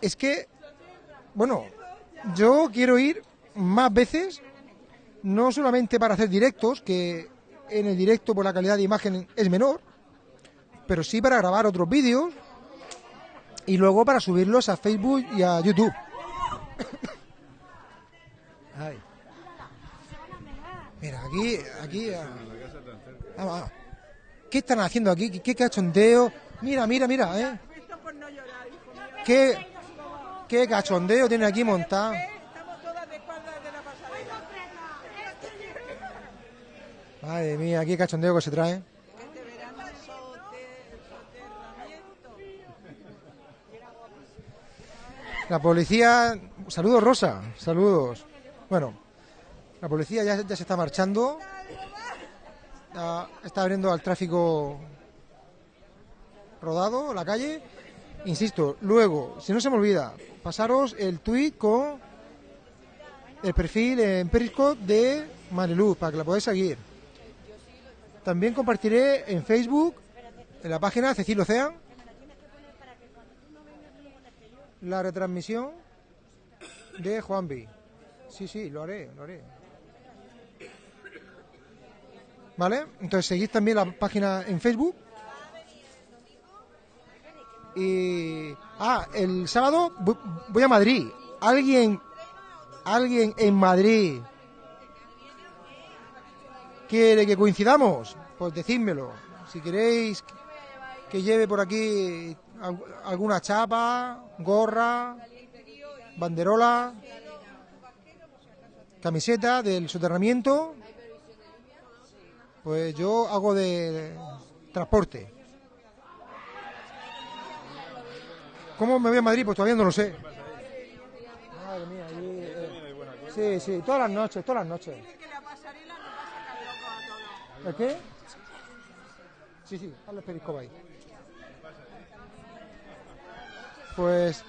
Es que, bueno, yo quiero ir más veces, no solamente para hacer directos, que en el directo por la calidad de imagen es menor, pero sí para grabar otros vídeos y luego para subirlos a Facebook y a YouTube. Ay. Mira, aquí, aquí. ah. Vamos, vamos. ¿Qué están haciendo aquí? ¿Qué, qué cachondeo? Mira, mira, mira, ¿eh? ¿Qué, qué cachondeo tiene aquí montado? Estamos todas de espaldas de la pasarela. Madre mía, qué cachondeo que se trae. La policía. Saludos, Rosa. Saludos. Bueno, la policía ya, ya se está marchando. Está abriendo al tráfico rodado la calle. Insisto, luego, si no se me olvida, pasaros el tuit con el perfil en Periscope de Mariluz para que la podáis seguir. También compartiré en Facebook, en la página Cecil Ocean, la retransmisión de Juanvi. Sí, sí, lo haré, lo haré. ¿Vale? Entonces seguid también la página en Facebook. Y. Ah, el sábado vo- voy a Madrid. ¿Alguien, alguien en Madrid quiere que coincidamos? Pues decídmelo. Si queréis que lleve por aquí al- alguna chapa, gorra, banderola, camiseta del soterramiento, pues yo hago de transporte. ¿Cómo me voy a Madrid? Pues todavía no lo sé. Madre mía, allí, eh, sí, sí, todas las noches, todas las noches. ¿El qué? Sí, sí, hazle periscope ahí. Pues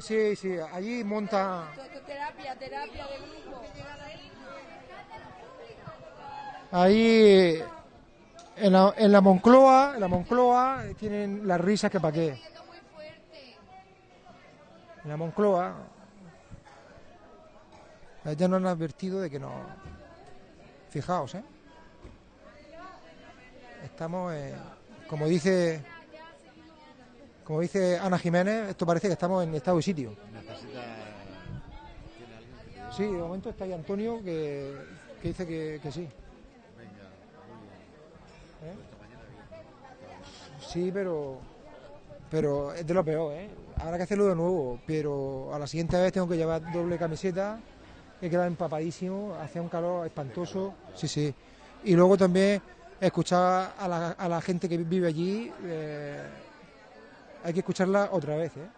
sí, sí, allí monta. Terapia, terapia de grupo. Ahí en la, en la Moncloa, en la Moncloa tienen las risas que pa' qué. En la Moncloa ya nos han advertido de que no. Fijaos, ¿eh? Estamos, eh, como dice, como dice Ana Jiménez, esto parece que estamos en estado y sitio. Sí, de momento está ahí Antonio que, que dice que, que sí. ¿Eh? Sí, pero pero es de lo peor, ¿eh? Habrá que hacerlo de nuevo, pero a la siguiente vez tengo que llevar doble camiseta, he quedado empapadísimo, hace un calor espantoso, sí, sí. Y luego también escuchar a la, gente que vive allí, eh, hay que escucharla otra vez, ¿eh?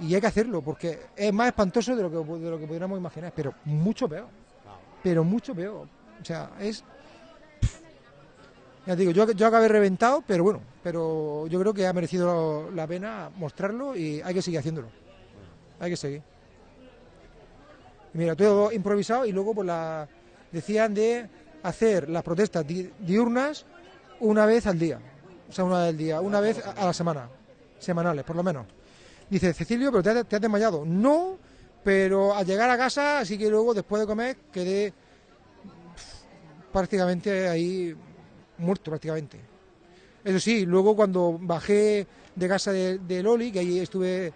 Y hay que hacerlo, porque es más espantoso de lo que, de lo que pudiéramos imaginar, pero mucho peor, pero mucho peor. O sea, es ya digo, yo, yo acabé reventado, pero bueno, pero yo creo que ha merecido la pena mostrarlo y hay que seguir haciéndolo. Hay que seguir. Mira, todo improvisado y luego pues la decían de hacer las protestas di- diurnas una vez al día. O sea, una vez al día, una vez a la semana. Semanales, por lo menos. Dice, Cecilio, pero te has, desmayado. No, pero al llegar a casa, así que luego después de comer quedé prácticamente ahí muerto prácticamente. Eso sí, luego cuando bajé de casa de, de Loli, que ahí estuve,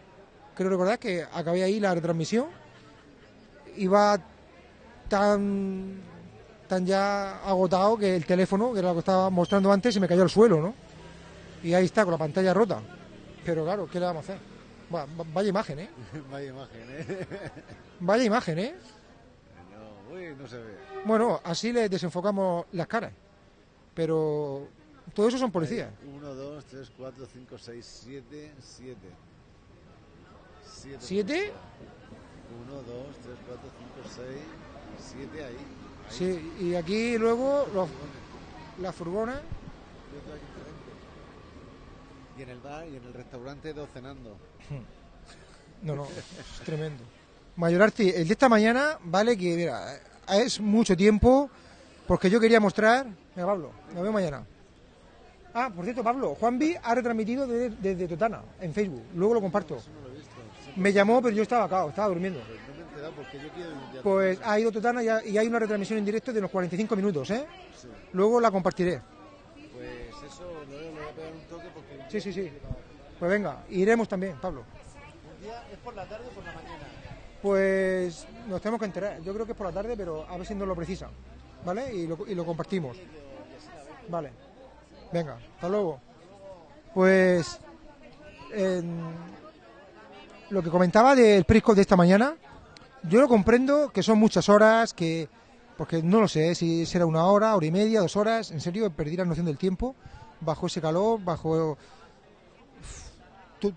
creo recordar que acabé ahí la retransmisión, iba tan tan ya agotado que el teléfono, que era lo que estaba mostrando antes, se me cayó al suelo, ¿no? Y ahí está, con la pantalla rota. Pero claro, ¿qué le vamos a hacer? Va- va- vaya imagen, ¿eh? Vaya imagen, ¿eh? Vaya imagen, ¿eh? No, uy, no se ve. Bueno, así le desenfocamos las caras. Pero todo eso son policías. 1, 2, 3, 4, 5, 6, 7, 7. ¿Siete? 1, 2, 3, 4, 5, 6, 7 ahí. Sí, y aquí luego los, aquí enfrente. Y en el bar y en el restaurante dos cenando. No, no, es tremendo. Mayorarte, el de esta mañana, vale que, mira, es mucho tiempo, porque yo quería mostrar. Mira, Pablo, nos vemos mañana. Ah, por cierto, Pablo, Juanvi ha retransmitido desde, desde Totana, en Facebook. Luego lo comparto. Me llamó, pero yo estaba cao, estaba durmiendo. Pues no me he enterado porque yo quiero ir ya. Pues ha ido Totana y, ha- y hay una retransmisión en directo de unos 45 minutos, ¿eh? Sí. Luego la compartiré. Pues eso, luego le voy a pegar un toque porque. Sí, sí, sí. Pues venga, iremos también, Pablo. Un día es por la tarde o por la mañana. Pues nos tenemos que enterar. Yo creo que es por la tarde, pero a ver si nos lo precisan. ¿Vale? Y lo, y lo compartimos. Vale. Venga, hasta luego. Pues en lo que comentaba del Prisco de esta mañana, yo lo comprendo que son muchas horas, que porque no lo sé si será una hora, hora y media, dos horas. En serio, perdí la noción del tiempo bajo ese calor, bajo to-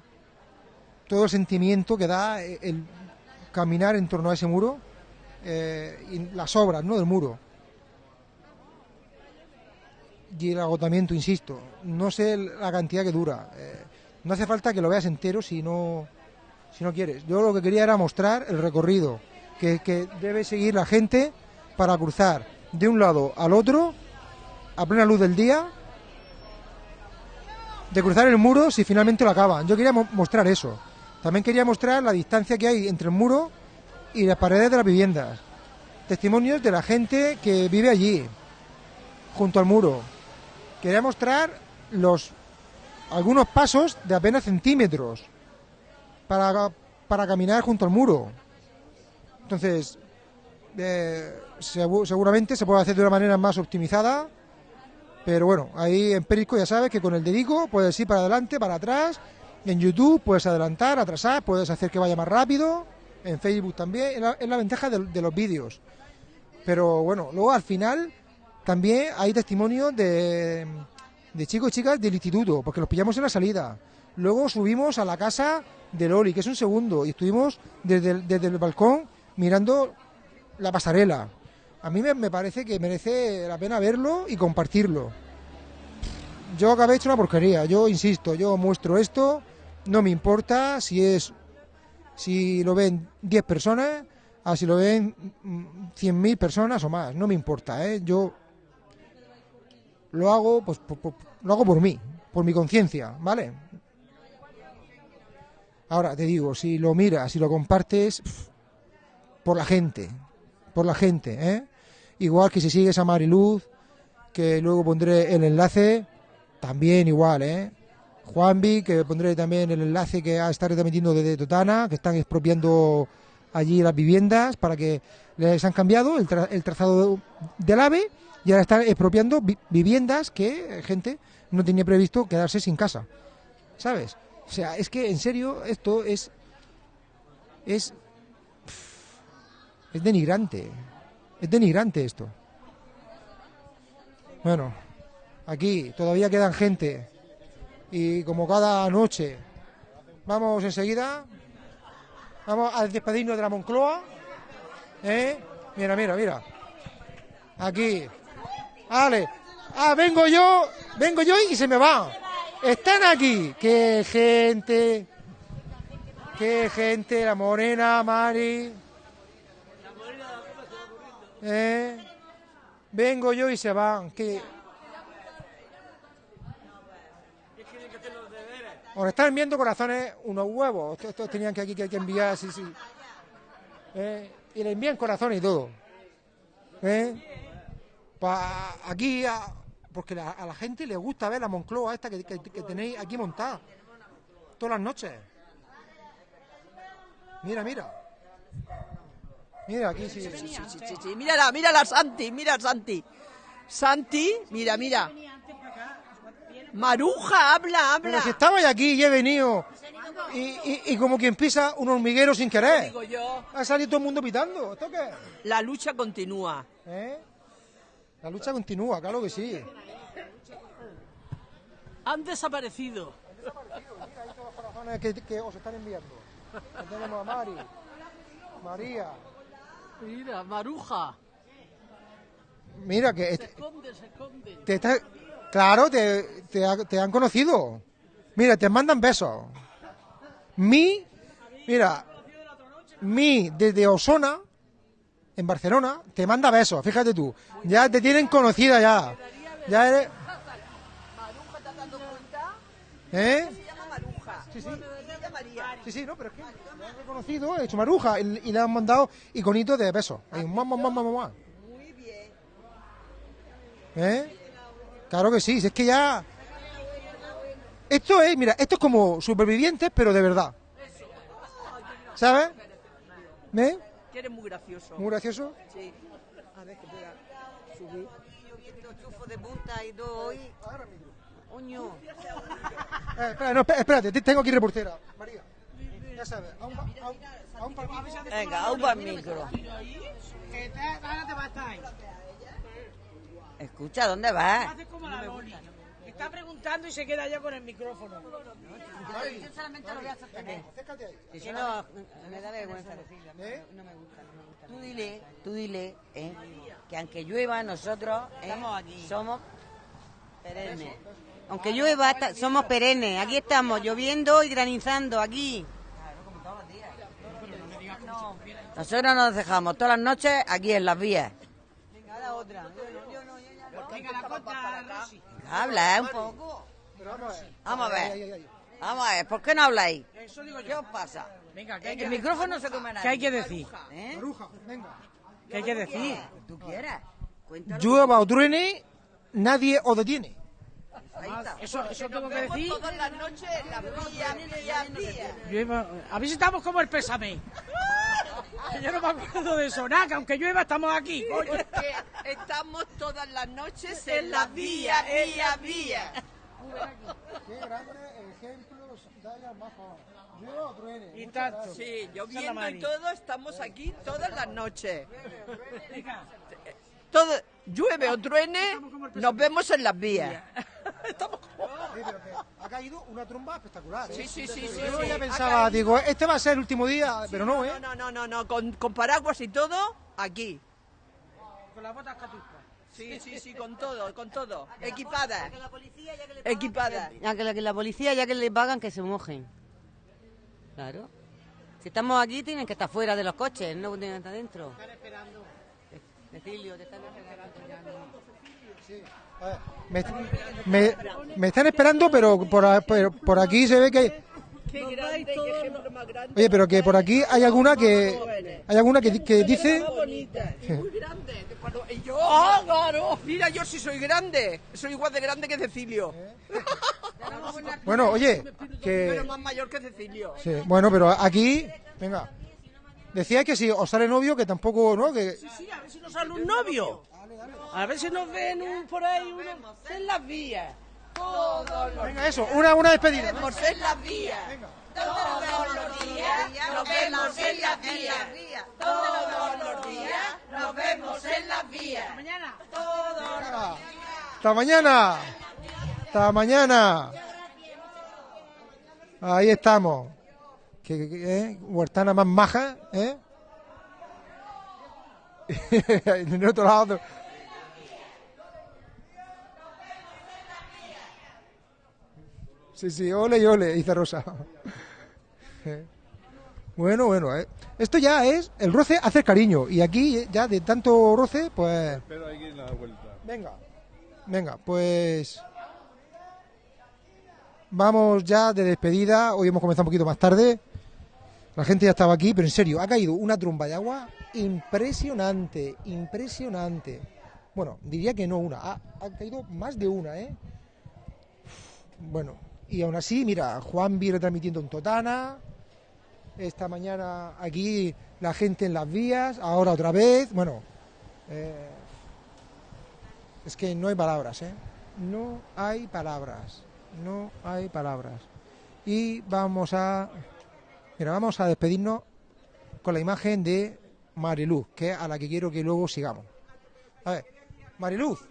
todo el sentimiento que da el caminar en torno a ese muro eh, y las obras ¿no? del muro y el agotamiento, insisto. No sé la cantidad que dura. eh, no hace falta que lo veas entero si no, si no quieres. Yo lo que quería era mostrar el recorrido que, debe seguir la gente para cruzar de un lado al otro a plena luz del día de cruzar el muro si finalmente lo acaban. Yo quería mo- mostrar eso. También quería mostrar la distancia que hay entre el muro y las paredes de las viviendas. Testimonios de la gente que vive allí, junto al muro. Quería mostrar los algunos pasos de apenas centímetros para, para caminar junto al muro. Entonces, eh, segu- seguramente se puede hacer de una manera más optimizada, pero bueno, ahí en Periscope ya sabes que con el dedico puedes ir para adelante, para atrás, en YouTube puedes adelantar, atrasar, puedes hacer que vaya más rápido, en Facebook también, es la, es la ventaja de, de los vídeos. Pero bueno, luego al final también hay testimonios de, de chicos y chicas del instituto, porque los pillamos en la salida. Luego subimos a la casa de Loli, que es un segundo, y estuvimos desde el, desde el balcón mirando la pasarela. A mí me, me parece que merece la pena verlo y compartirlo. Yo habéis hecho una porquería, yo insisto, yo muestro esto, no me importa si es si lo ven 10 personas, a si lo ven mm, 100.000 personas o más, no me importa, ¿eh? Yo lo hago, pues, por- lo hago por mí, por mi conciencia, ¿vale? Ahora te digo, si lo miras, si lo compartes, por la gente, por la gente, ¿eh? Igual que si sigues a Mariluz, que luego pondré el enlace, también igual, ¿eh? Juanvi, que pondré también el enlace que está retransmitiendo desde Totana, que están expropiando allí las viviendas para que les han cambiado el, tra- el trazado del AVE y ahora están expropiando vi- viviendas que gente no tenía previsto quedarse sin casa. ¿Sabes? O sea, es que en serio esto es es es denigrante. Es denigrante esto. Bueno, aquí todavía quedan gente y como cada noche vamos enseguida vamos a despedirnos de la Moncloa ¿eh? mira mira mira aquí vale ah vengo yo vengo yo y se me va están aquí qué gente qué gente la morena Mari ¿eh? vengo yo y se van que Os están enviando corazones unos huevos. Estos, tenían que aquí que, que enviar, sí, sí. Eh, y le envían corazones y todo. ¿Eh? Pa- aquí, a- porque la- a la gente le gusta ver la Moncloa esta que, que- que tenéis aquí montada. Todas las noches. Mira, mira. Mira, aquí sí. Sí, sí, sí, sí. Mírala, mírala, Santi, mira Santi. Santi, mira, mira. Maruja, habla, Pero habla. si estaba ya aquí y he venido. Y, y- y como quien pisa un hormiguero sin querer. Digo yo, Ha salido todo el mundo pitando. ¿Esto qué la lucha continúa. ¿Eh? La lucha continúa, claro que sí. Han desaparecido. Corazones que, que os están enviando. Tenemos a Mari, María. Mira, Maruja. Mira que Se est- esconde, se esconde. te está, claro, te, te, te han conocido. Mira, te mandan besos. Mi, mira, mi desde Osona, en Barcelona, te manda besos, fíjate tú. Ya te tienen conocida ya. Ya eres... ¿Eh? Sí, sí. Sí, sí, no, pero es que lo han reconocido, he hecho maruja y, le han mandado iconitos de besos. Ahí, mua, mua, mua, mua. Muy bien. ¿Eh? Claro que sí, si es que ya... Esto es, mira, esto es como supervivientes, pero de verdad. ¿Sabes? ¿Eh? Que eres muy gracioso. Muy gracioso. Sí. A ver, que voy a subir. Yo viendo chufo de punta y todo hoy. Coño. Eh, espera, no, espé- espérate, te- tengo aquí reportera. María, ya sabes, a un, a un, a un palmito. Venga, a un micro. Escucha, ¿dónde vas? Hace como la Loli. Está preguntando y se queda ya con el micrófono. Yo solamente lo voy a sostener. Eso no, me da vergüenza decirlo. ¿Eh? No me gusta, no me gusta. Tú dile, tú dile, ¿eh? que aunque llueva, nosotros ¿eh? somos perennes. Aunque llueva, somos perennes. Aquí estamos, lloviendo y granizando, aquí. Nosotros nos dejamos todas las noches aquí en las vías. Venga, la otra. Venga, la corta, Rosy. Habla, ¿eh? un poco. Pero vamos a ver. Vamos a ver. ahí. Vamos a ver, ¿por qué no habláis? Eso digo ¿Qué os pasa? Venga, ¿qué hay El que, micrófono se comerá. ¿qué hay que decir? ¿Eh? Venga. ¿Qué hay que decir? Tú quieras. Cuéntalo. Llueva o truene, nadie os detiene. Eso, eso tengo que decir. Todas las noches en la vía, vía, vía. Llueva- A ver si estamos como el pésame. Yo no me acuerdo de Sonaca, aunque llueva, estamos aquí. que estamos todas las noches en la vía, vía, vía. Qué grandes ejemplos dais más Llueva o truene. Y tanto. Sí, lloviendo y todo, estamos aquí todas las noches. Todo, llueve o truene, nos vemos en las vías. Sí, pero que ha caído una tromba espectacular. ¿eh? Sí, sí, sí, sí. Yo sí. ya pensaba, digo, este va a ser el último día, pero no, ¿eh? No, no, no, no, con, con paraguas y todo, aquí. Con las botas catuscas. Sí, sí, sí, con todo, con todo. Equipada. Equipada. Ya que la, que la policía, ya que le pagan, que se mojen. Claro. Si estamos aquí, tienen que estar fuera de los coches, no tienen que estar dentro. Cecilio, te están esperando. Me, me- me están esperando, pero por, pero por aquí se ve que... Qué grande, qué ejemplo más grande. Oye, pero que por aquí hay alguna que... Hay alguna que, que dice... muy grande. que cuando- y yo, ¡ah, claro! Mira, yo sí soy grande. Soy igual de grande que Cecilio. Bueno, oye, que... Pero más mayor que Cecilio. Sí, bueno, pero aquí... Venga. Decía que si os sale novio, que tampoco, ¿no? Que, Sí, sí, a ver si nos sale un novio. A ver si nos ven un, por ahí uno en las vías. Todos los venga, eso, una, una despedida. vemos en las vías. Todos los días nos vemos en las vías. Todos los días nos vemos en las vías. Mañana. Todos Hasta mañana. Hasta mañana. Ahí estamos. Que, ¿eh? Huertana más maja, ¿eh? en el otro lado. Sí, sí, ole y ole, dice Rosa. Eh. Bueno, bueno, ¿eh? esto ya es el roce hace cariño. Y aquí ya de tanto roce, pues... Pero aquí en la vuelta. Venga, venga, pues vamos ya de despedida. Hoy hemos comenzado un poquito más tarde. La gente ya estaba aquí, pero en serio, ha caído una tromba de agua impresionante, impresionante. Bueno, diría que no una, ha, ha caído más de una, ¿eh? Bueno, y aún así, mira, Juan vi retransmitiendo en Totana. Esta mañana aquí la gente en las vías, ahora otra vez. Bueno, eh, es que no hay palabras, ¿eh? No hay palabras. No hay palabras. Y vamos a. Mira, vamos a despedirnos con la imagen de Mariluz, que es a la que quiero que luego sigamos. A ver, Mariluz.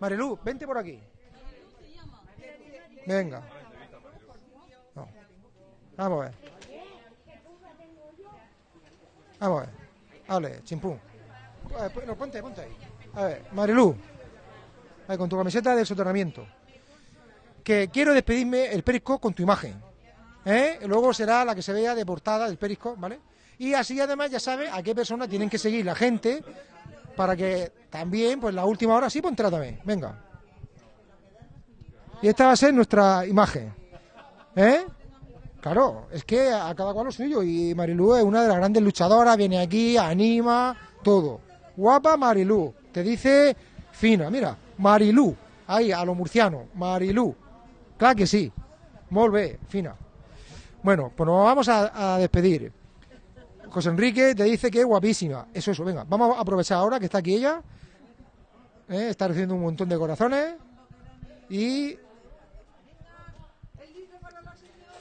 Mariluz, vente por aquí. Venga. Vamos a ver. Vamos a ver. Hable, chimpún. Eh, ponte, ponte ahí. A ver, Marilú, ahí, con tu camiseta del soterramiento. Que quiero despedirme el Perisco con tu imagen. ¿eh? Luego será la que se vea de portada del Perisco, ¿vale? Y así además ya sabe a qué persona tienen que seguir la gente para que también, pues la última hora sí, ponte también. Venga. Y esta va a ser nuestra imagen. ¿Eh? Claro, es que a cada cual lo suyo. Y Marilú es una de las grandes luchadoras, viene aquí, anima, todo. Guapa Marilú, te dice fina, mira, Marilú, ahí a lo murciano, Marilú. Claro que sí, molt bé, fina. Bueno, pues nos vamos a, a despedir. José Enrique te dice que es guapísima. Eso, eso, venga, vamos a aprovechar ahora que está aquí ella. ¿Eh? Está recibiendo un montón de corazones. Y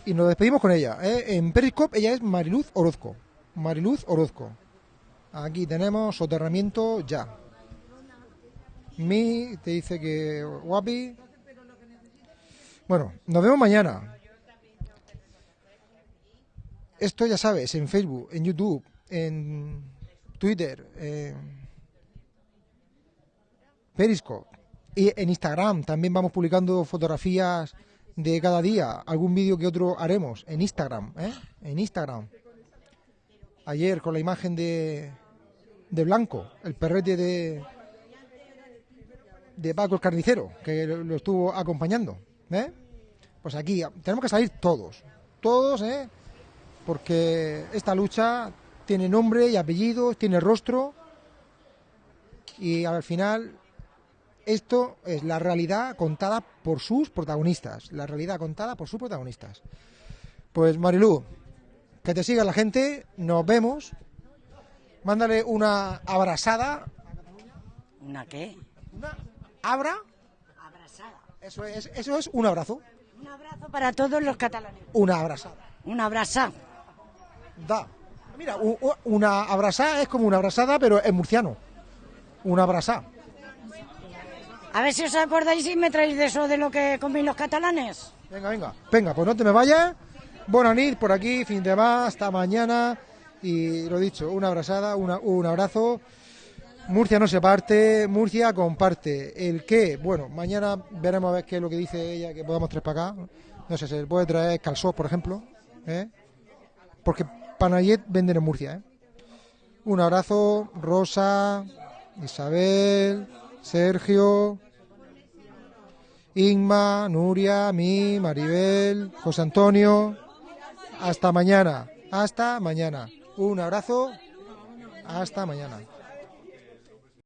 y nos despedimos con ella. ¿eh? En Periscope ella es Mariluz Orozco. Mariluz Orozco. Aquí tenemos soterramiento ya. Mi te dice que guapi. Bueno, nos vemos mañana. Esto ya sabes, en Facebook, en YouTube, en Twitter, en Periscope y en Instagram. También vamos publicando fotografías de cada día, algún vídeo que otro haremos en Instagram, ¿eh? En Instagram. Ayer con la imagen de, de Blanco, el perrete de, de Paco el Carnicero, que lo, estuvo acompañando, ¿eh? Pues aquí tenemos que salir todos, todos, ¿eh? Porque esta lucha tiene nombre y apellidos, tiene rostro y al final esto es la realidad contada por sus protagonistas. La realidad contada por sus protagonistas. Pues Marilú, Que te siga la gente, nos vemos. Mándale una abrazada. ¿Una qué? Abra. Abrazada. Eso es, eso es un abrazo. Un abrazo para todos los catalanes. Una abrazada. Un abrazo. Da. Mira, una abrazada es como una abrazada, pero en murciano. Una abrazada. A ver si os acordáis y me traéis de eso de lo que comen los catalanes. Venga, venga. Venga, pues no te me vayas. Buena nit por aquí, fin de más, hasta mañana. Y lo dicho, una abrazada, una- un abrazo. Murcia no se parte, Murcia comparte. El qué, bueno, mañana veremos a ver qué es lo que dice ella, que podamos traer para acá. No sé, se puede traer calzó, por ejemplo. ¿eh? Porque Panayet venden en Murcia. ¿eh? Un abrazo, Rosa, Isabel, Sergio, Inma, Nuria, mí, Maribel, José Antonio. Hasta mañana, hasta mañana. Un abrazo, hasta mañana.